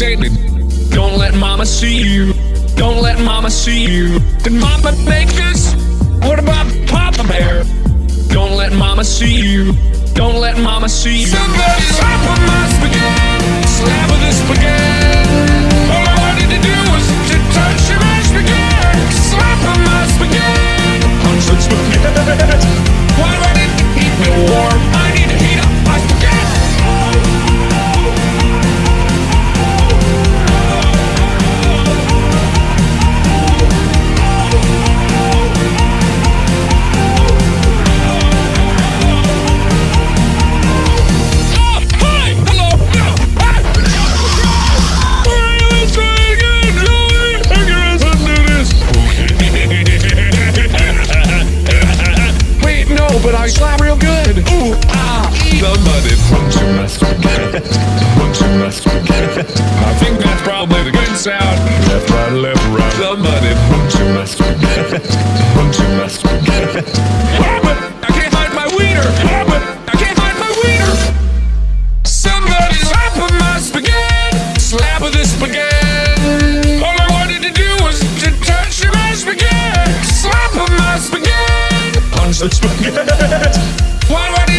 stated Don't let mama see you. Don't let mama see you. Did mama make this? What about Papa Bear? Don't let mama see you. Don't let mama see you. Somebody slap on my spaghetti. Slap with the spaghetti. All I wanted to do was to touch your spaghetti. Slap on my spaghetti. Hundreds spaghetti. Why would it keep me warm? Left, right, left, right. Somebody punch him. punch him. I can't hide my wiener. I can't hide my wiener. Slapping my spaghetti. Slap spaghetti. All I wanted to do was to touch my spaghetti. Slap my spaghetti. Spaghetti. Why do I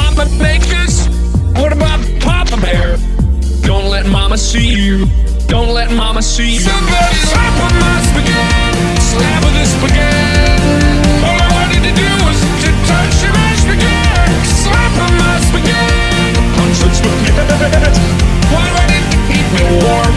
Mama make? What about Papa Bear? Don't let Mama see you. Don't let Mama see you. Somebody slap on my spaghetti. Slap on this spaghetti. All I wanted to do was to touch my spaghetti. Slap on my spaghetti. Punch spaghetti. Why would it keep me warm?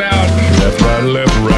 out. Left, right, left, right.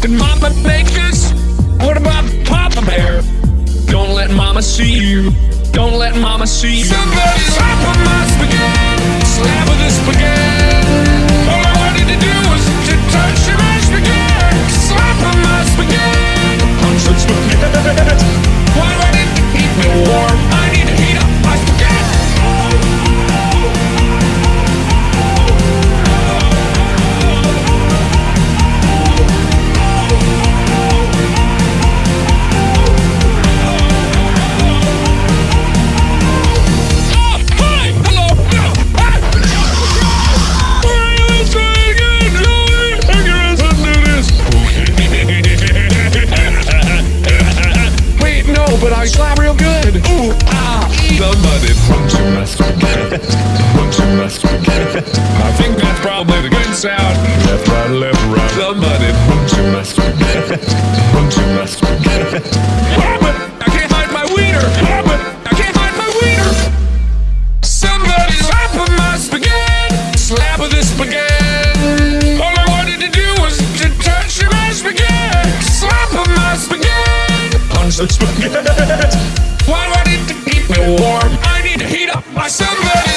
Did mama make this? What about Papa Bear? Don't let mama see you. Don't let mama see you. so it's Why do I need to keep me warm? I need to heat up my summer.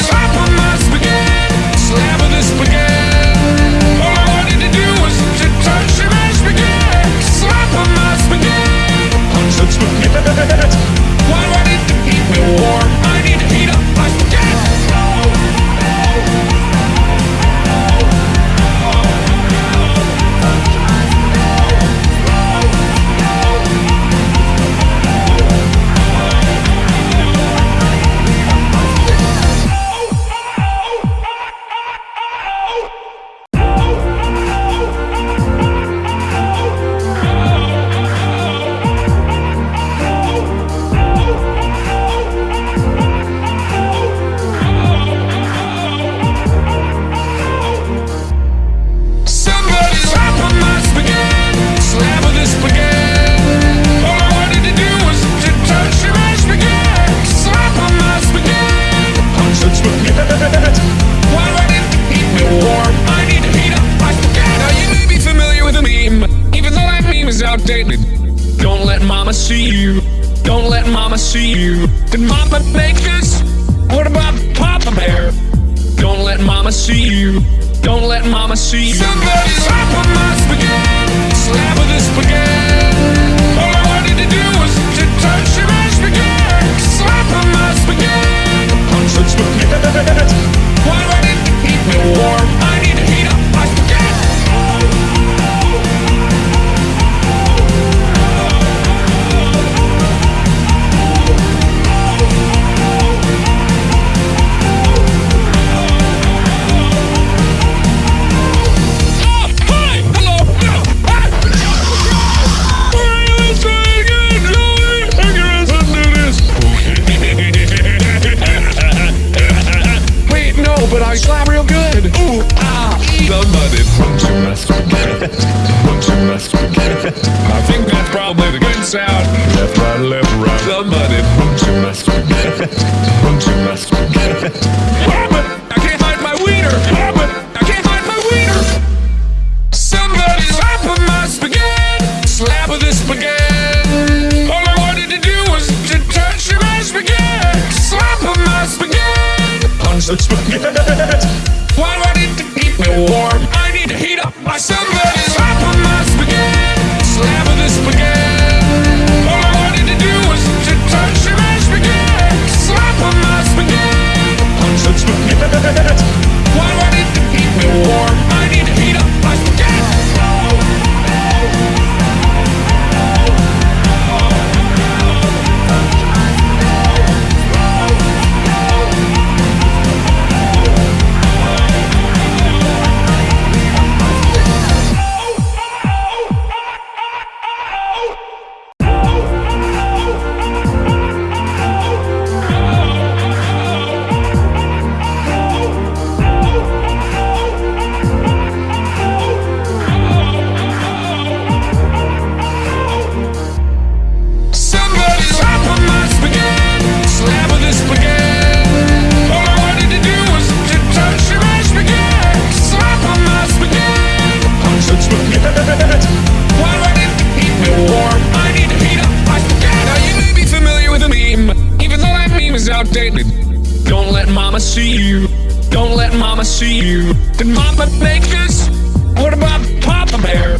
Papa Baker's? What about Papa Bear?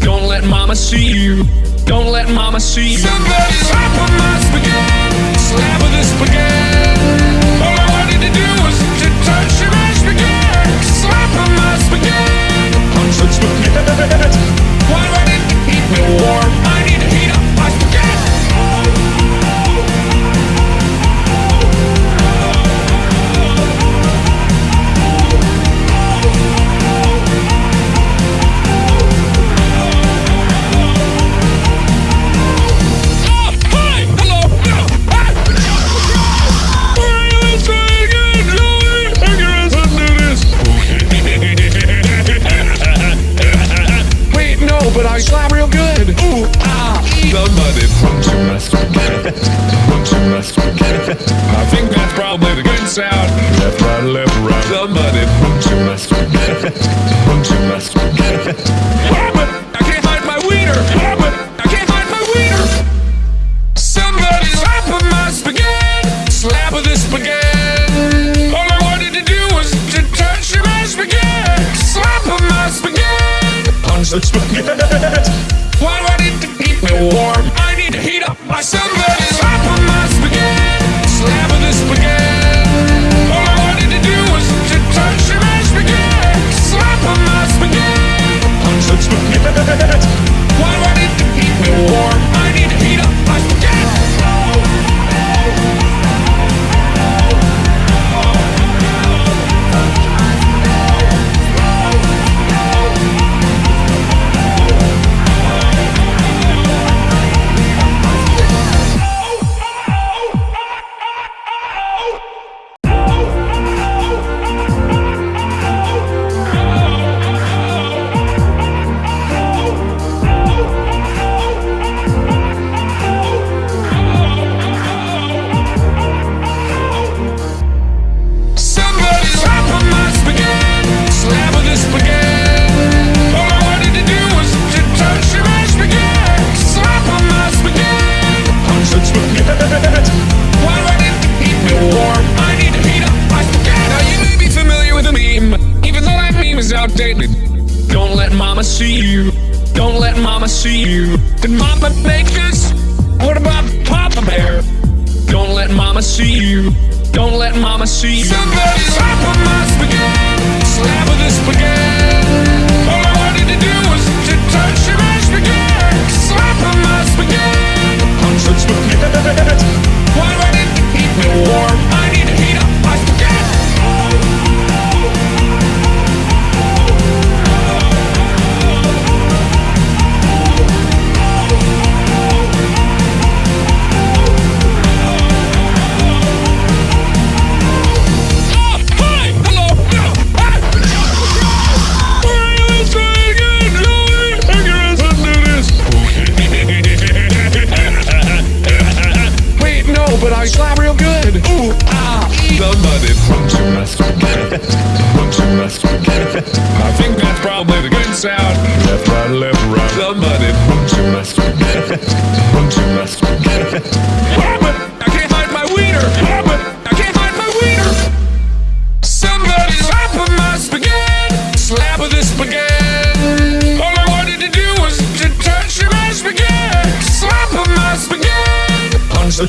Don't let Mama see you. Don't let Mama see you. Somebody slap on my spaghetti. Slap on this spaghetti. All I wanted to do was to touch your spaghetti. Slap on my spaghetti. Punch spaghetti.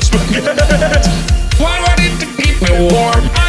That. Why do I need to keep me warm?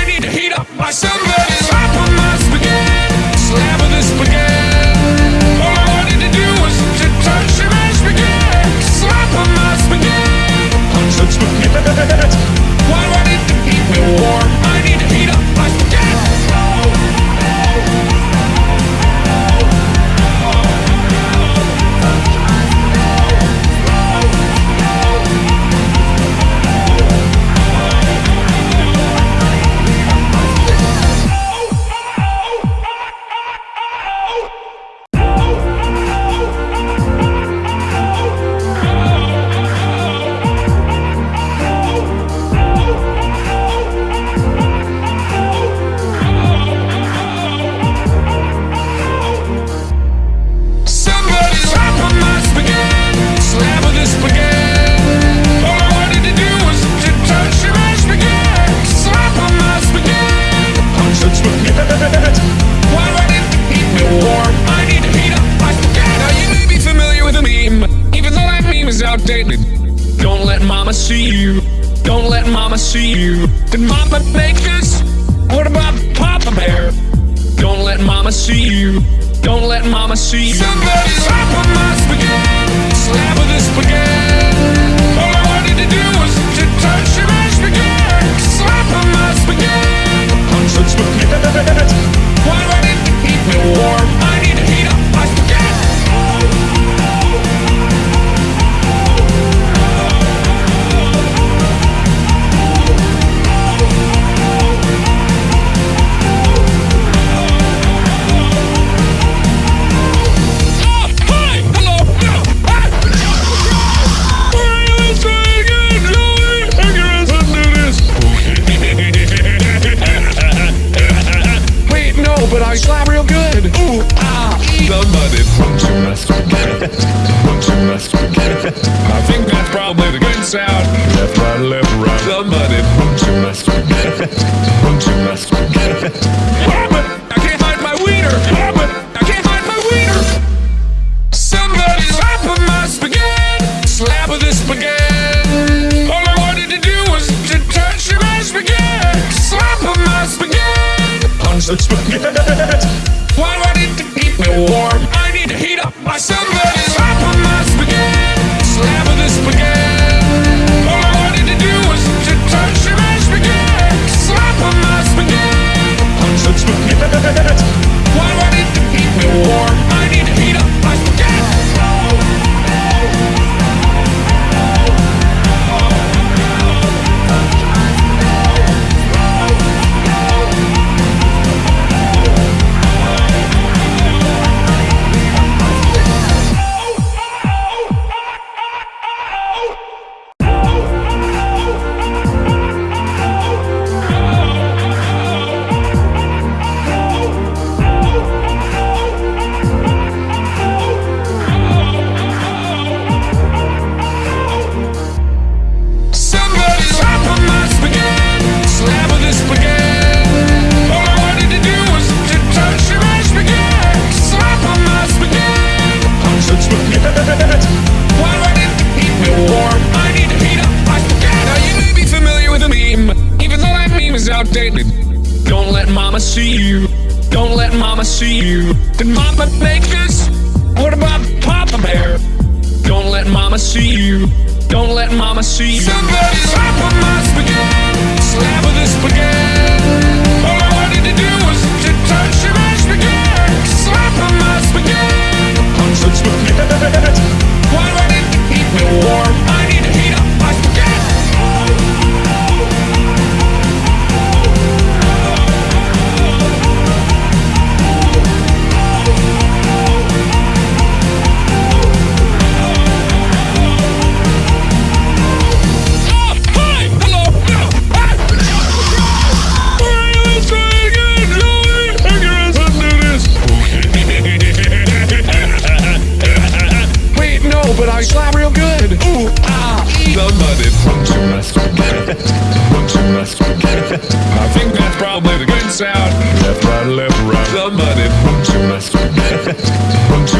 puppet makers? What about Papa Bear? Don't let Mama see you. Don't let Mama see you. Somebody slap on my spaghetti. Slap on this spaghetti. All I wanted to do was to touch your spaghetti. Slap on my spaghetti. Punch spaghetti. I'm.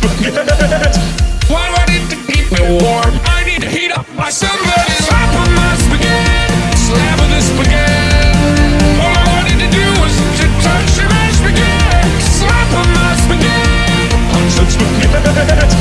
spaghetti. Why do I need to keep me warm? I need to heat up my somebody. Slap on my spaghetti. Slap on the spaghetti. All I wanted to do was to touch your spaghetti. Slap on my spaghetti. Punch some spaghetti.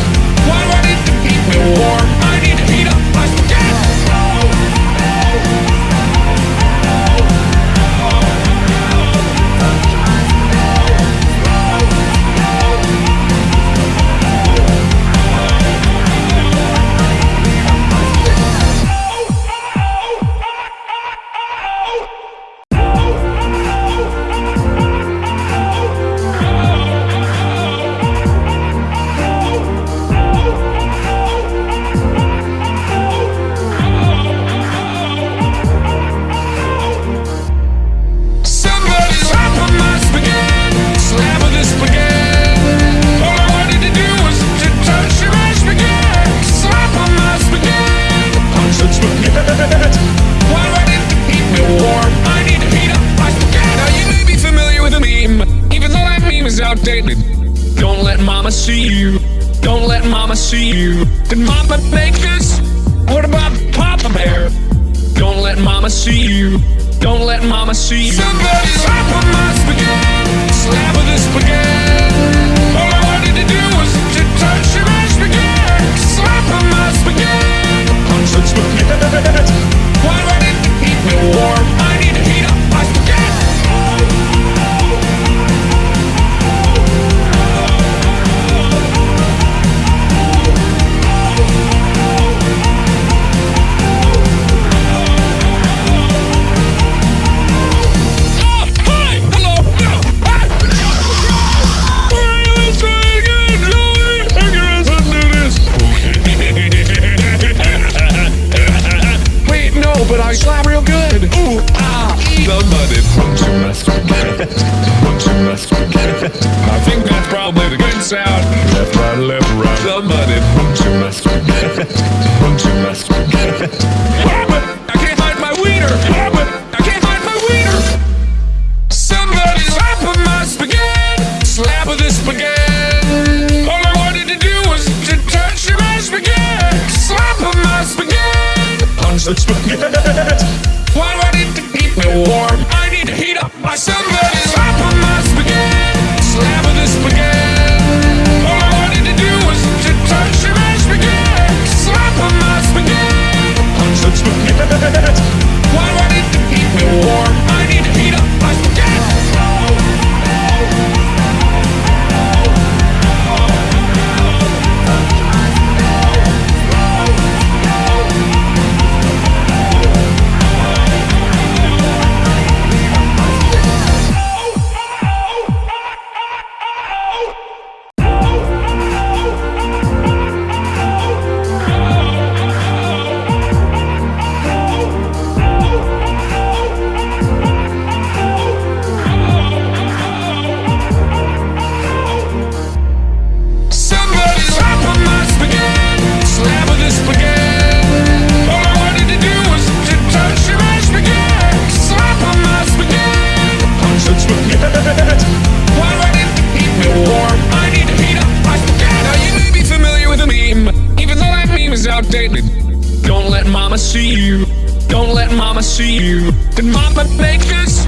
bakers?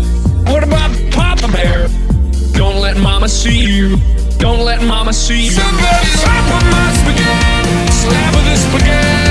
What about Papa Bear? Don't let Mama see you. Don't let Mama see you. Somebody slap on my spaghetti. Slap with this spaghetti.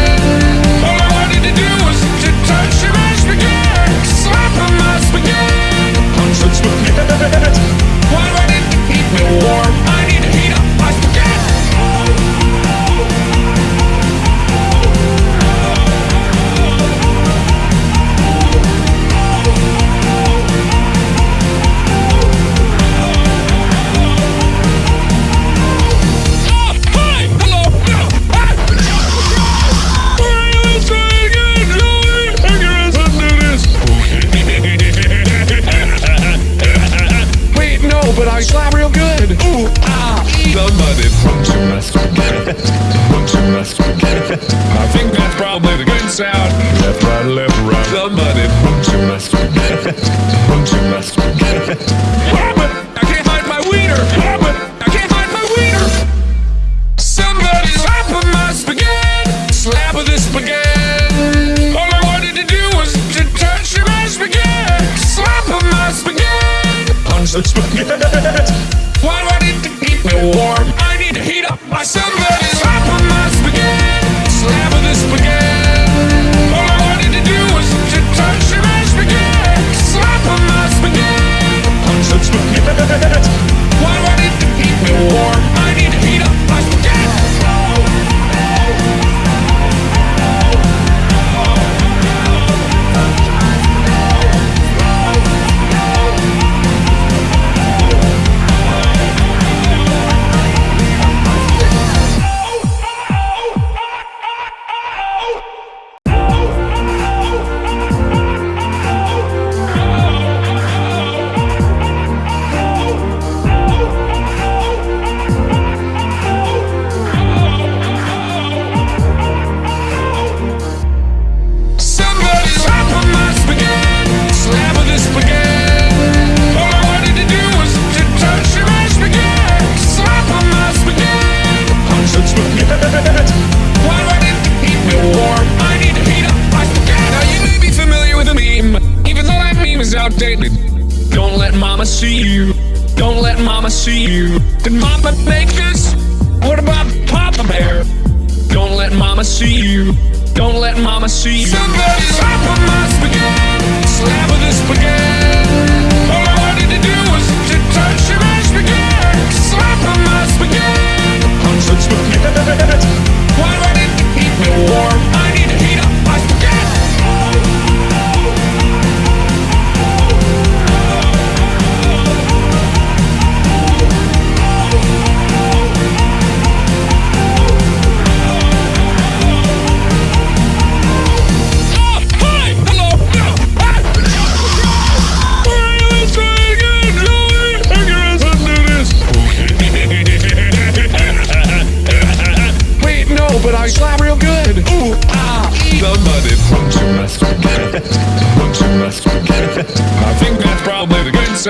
stated Don't let mama see you. Don't let mama see you. Did mama make this? What about Papa Bear? Don't let mama see you. Don't let mama see you. Somebody slap on my spaghetti. Slap with the spaghetti. All I wanted to do was to touch your spaghetti Slap on my spaghetti. Punch spaghetti.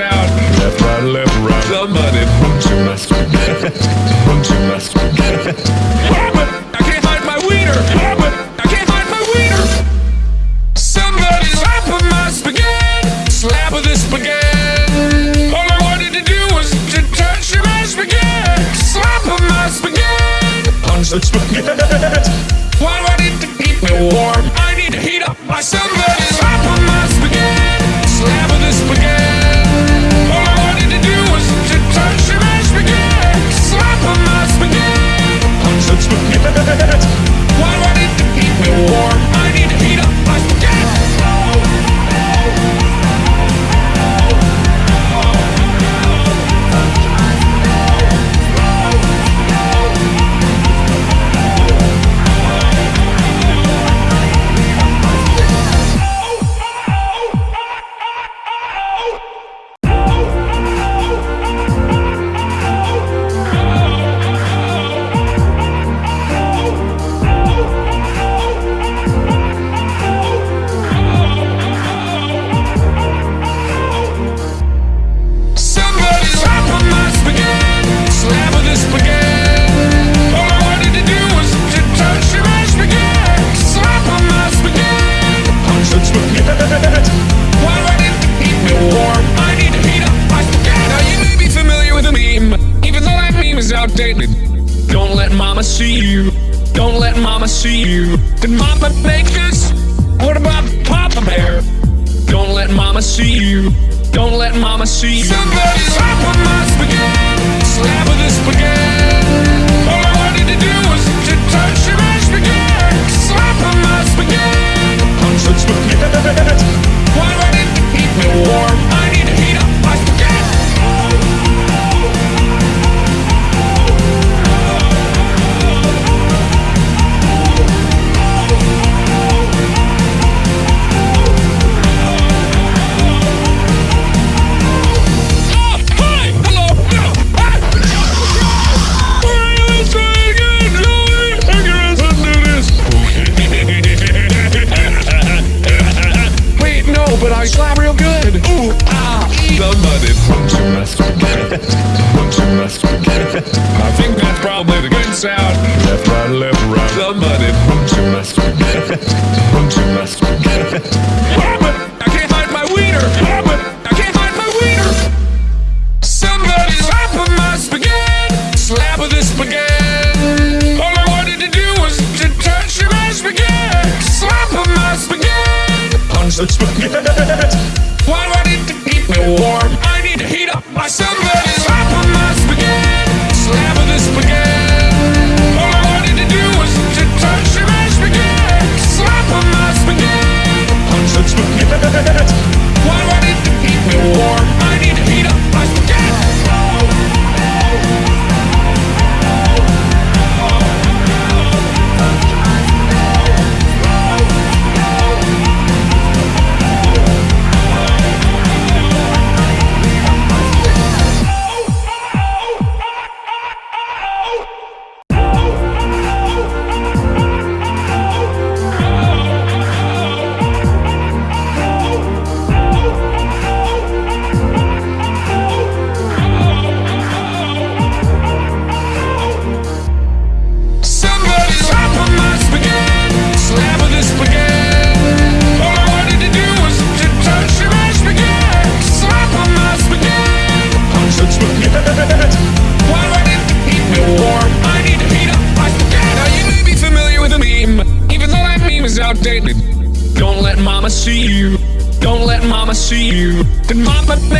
out. Left, right, left, right. Somebody punch him. punch him. I can't hide my wiener. I can't hide my wiener. Somebody slap my spaghetti. Slap with spaghetti. All I wanted to do was to touch my spaghetti. Slap my spaghetti. Punch the spaghetti. Why do I need to keep me warm? I need to heat up my somebody.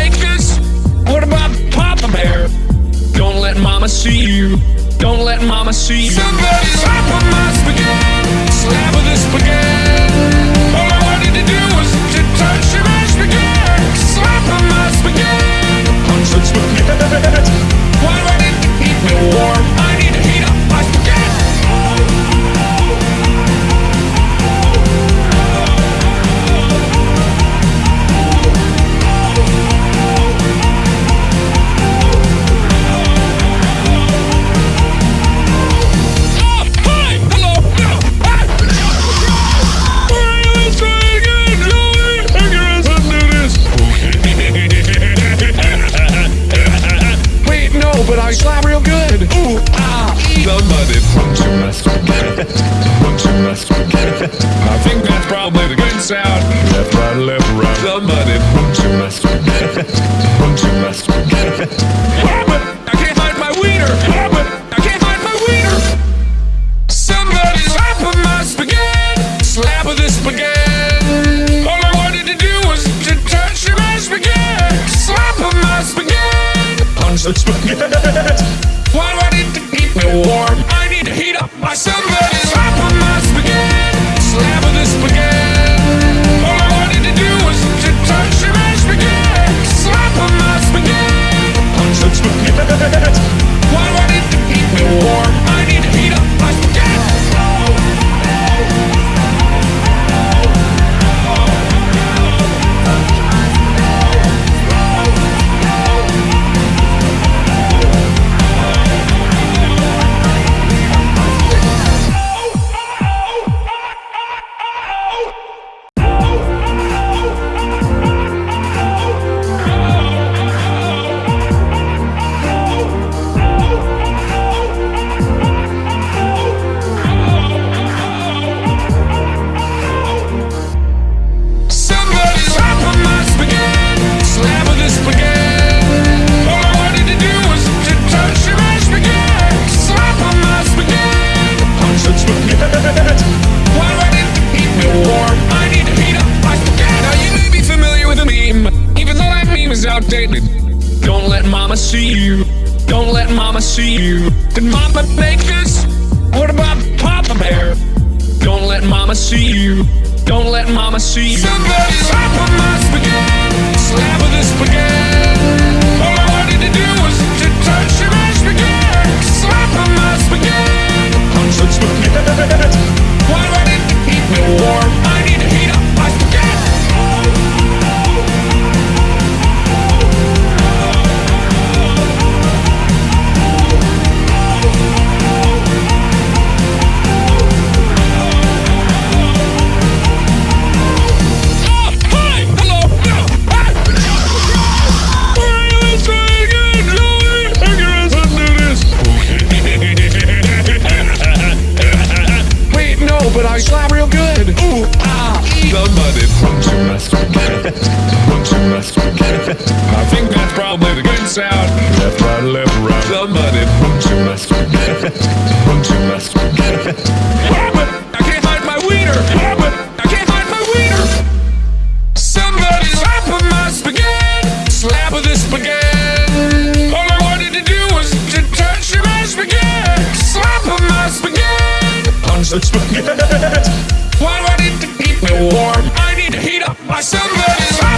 take? What about Papa Bear? Don't let Mama see you. Don't let Mama see you. Somebody slap on my spaghetti. Slap with the spaghetti. All I wanted to do was to touch my spaghetti. Slap on my spaghetti. Punch the spaghetti. Why wouldn't it keep me warm? out. Left, right, left, right. Somebody from Why do I need to keep me warm? I need to heat up my somebody's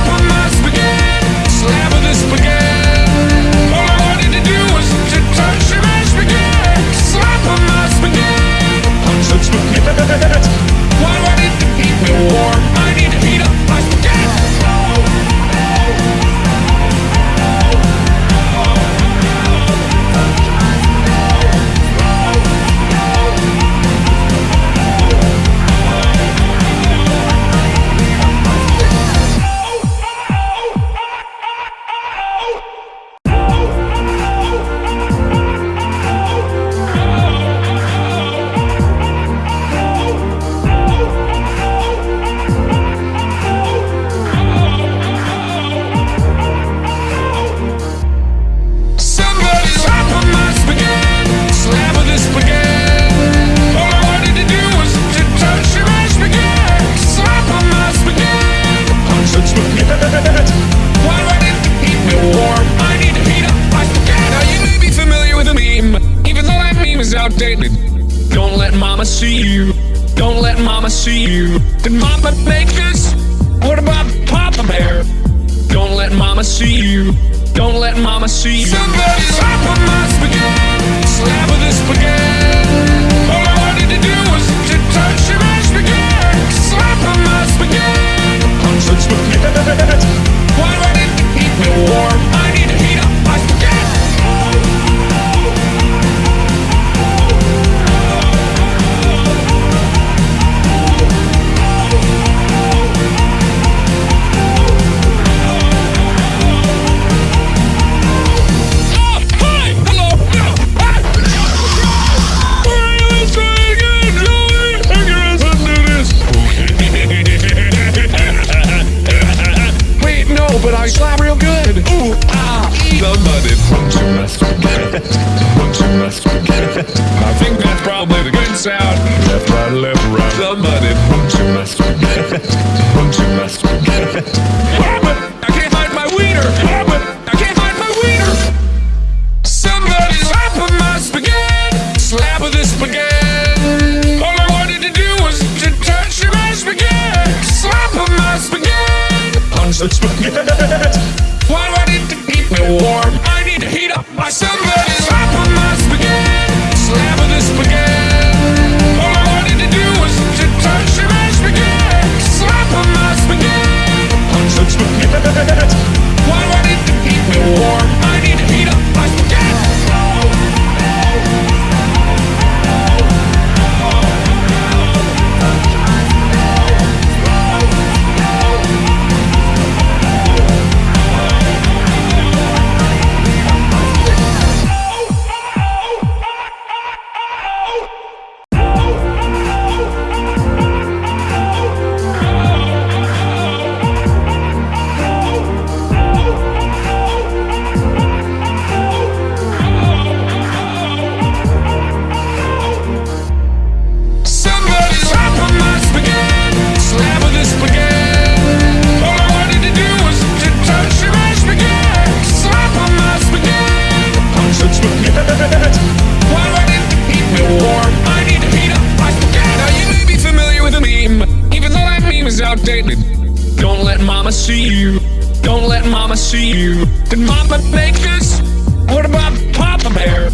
like? What about Papa Bear?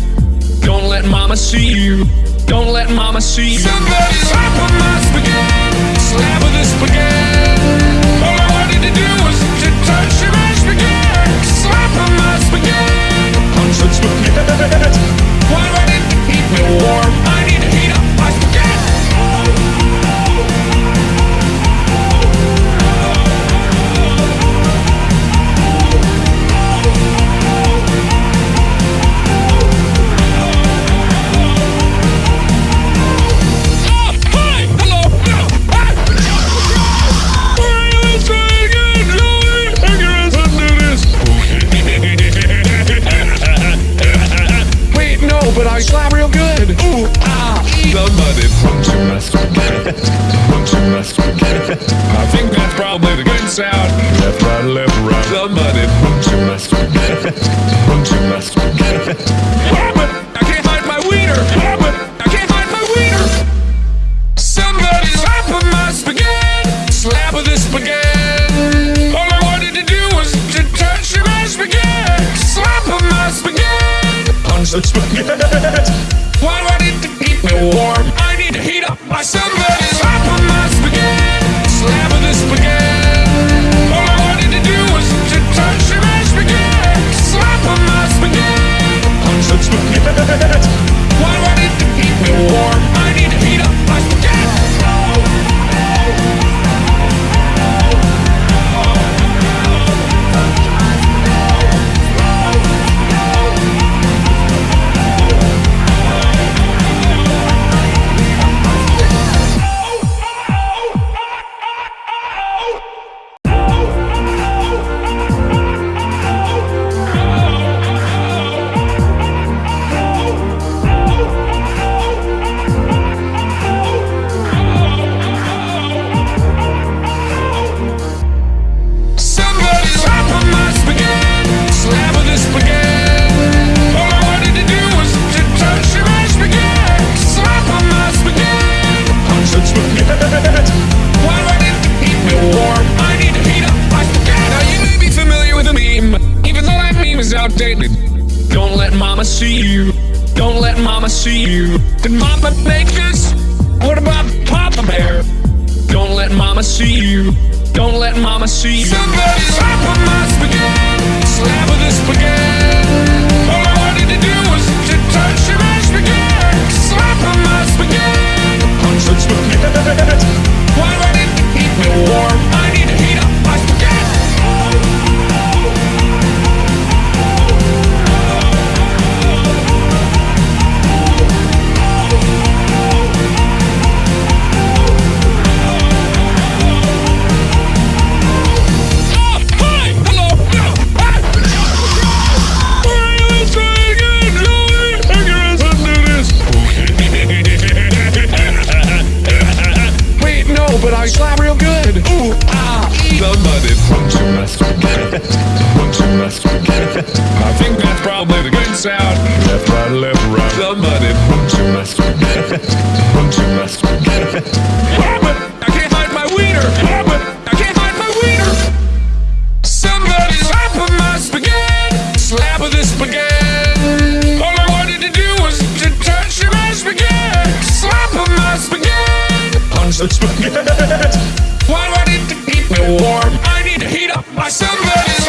Don't let Mama see you. Don't let Mama see you. Somebody slap on my spaghetti. Slap on the spaghetti. All I wanted to do was to touch my spaghetti. Slap on my spaghetti. Punch the spaghetti. Why would it keep me warm? sound. Left, right, left, right. Somebody Why do I need to keep me warm? I need to heat up my somebody's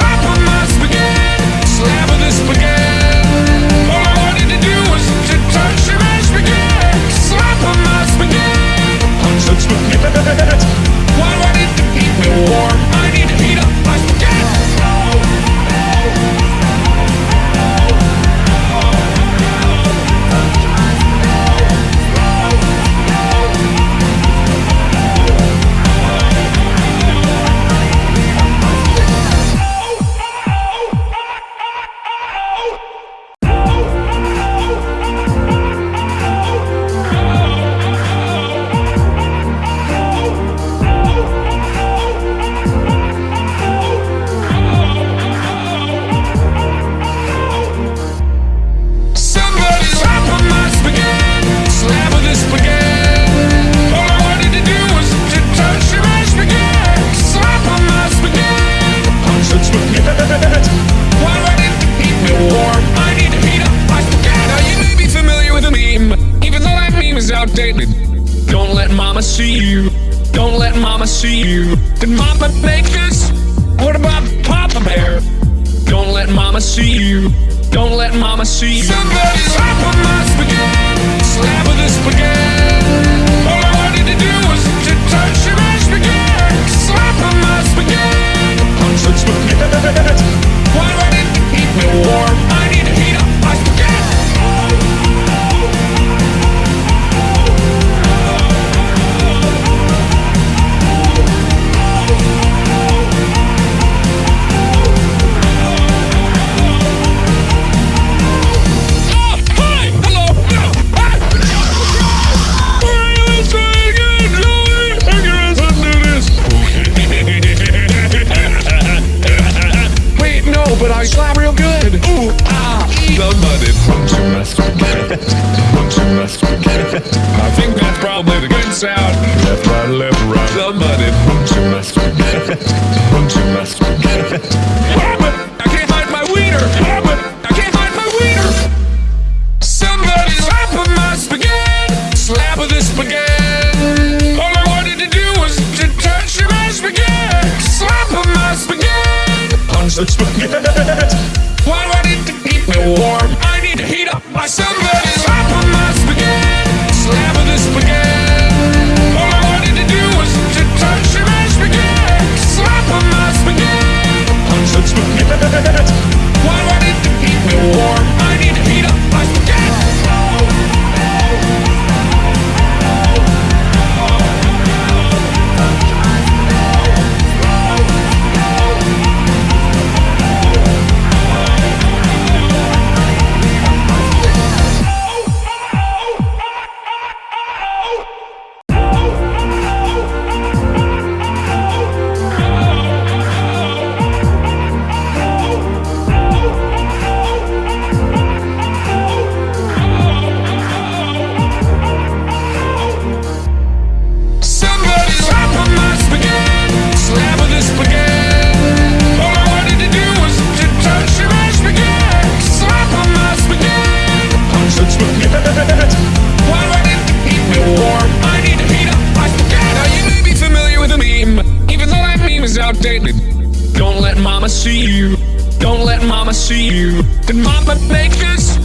focus.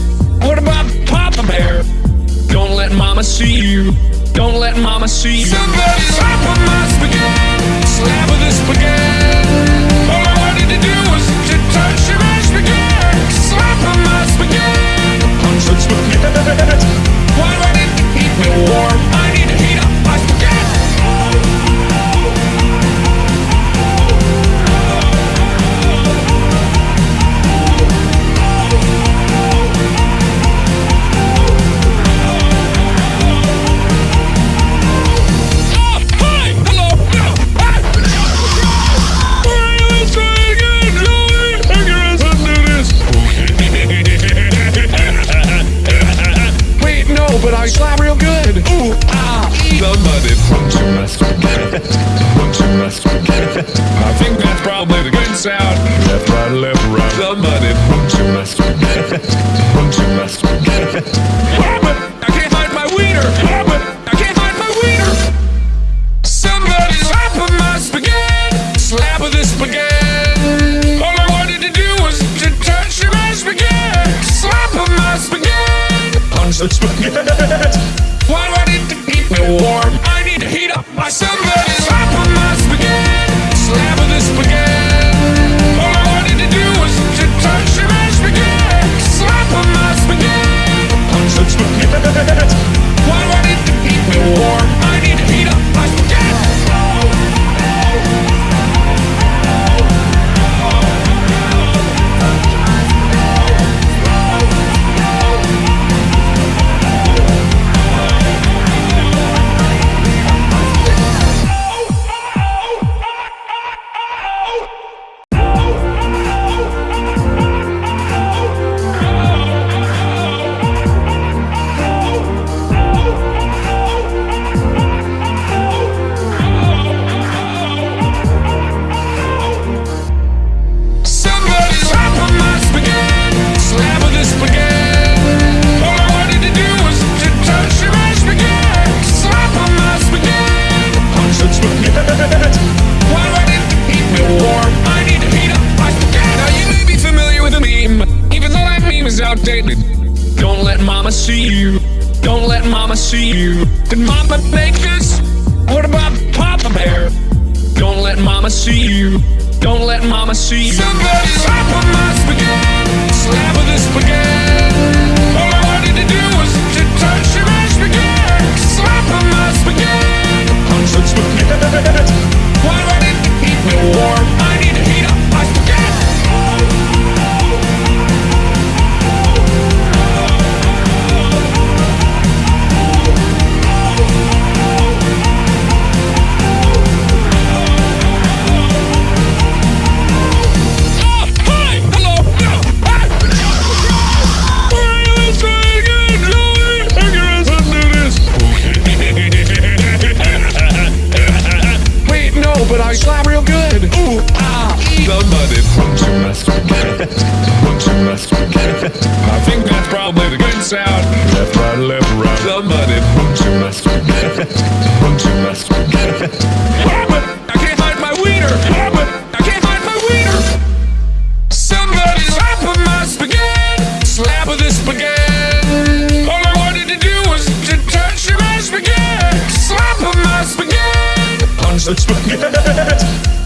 What about Papa Bear? Don't let Mama see you. Don't let Mama see you. Somebody slap on my spaghetti. Slap with the spaghetti. All I wanted to do was to touch your spaghetti. Slap on my spaghetti. Punch spaghetti.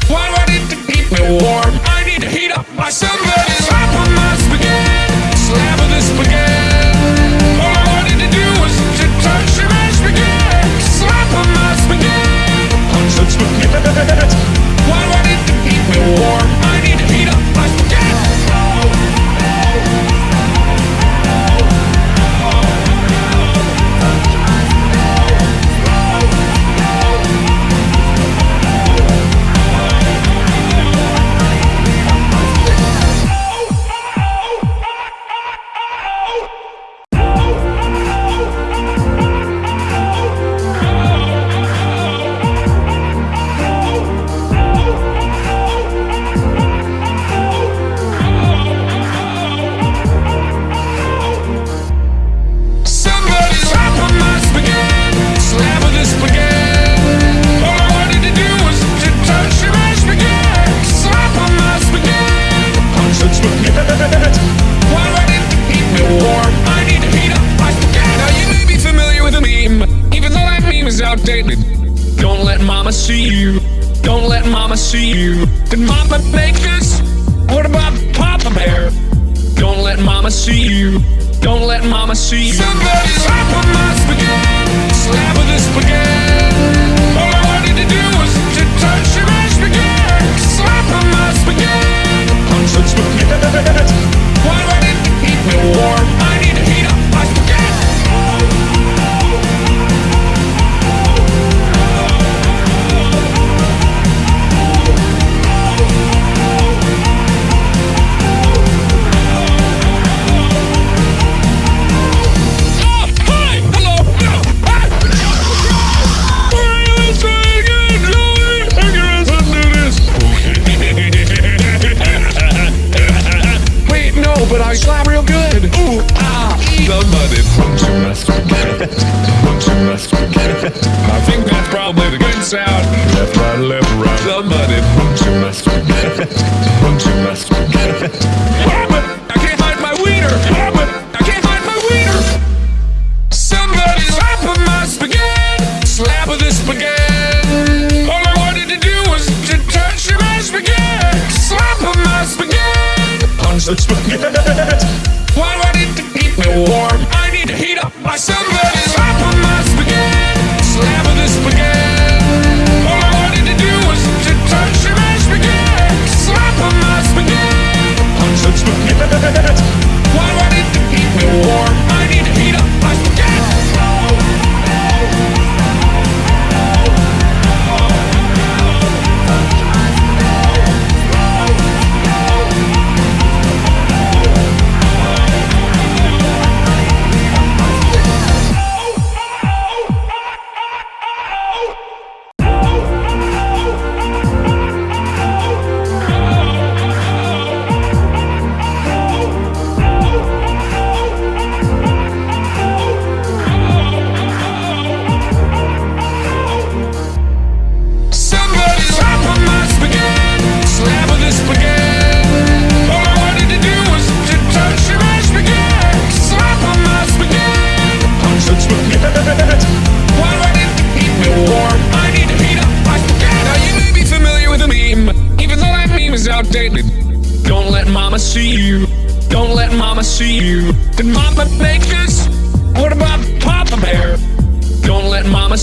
Why do I need to keep me warm? I need to heat up my summer.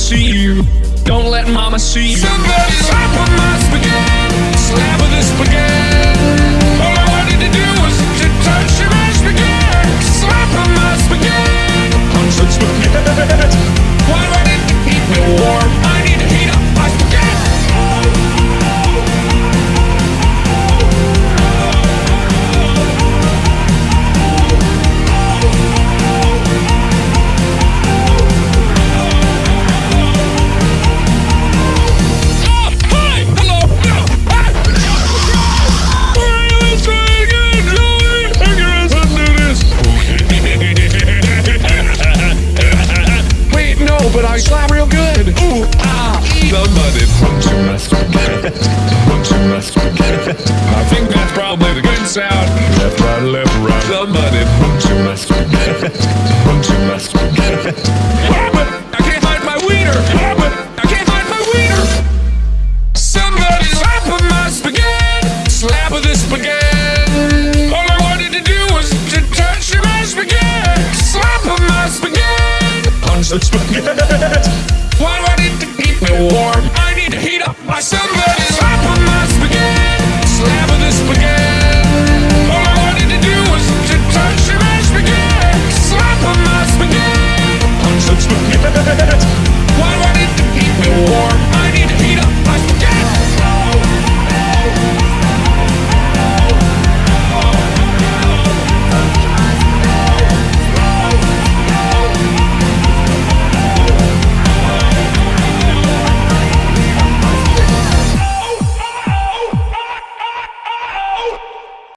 see you. Don't let mama see you. Somebody's hot with my spaghetti. Slap with this spaghetti.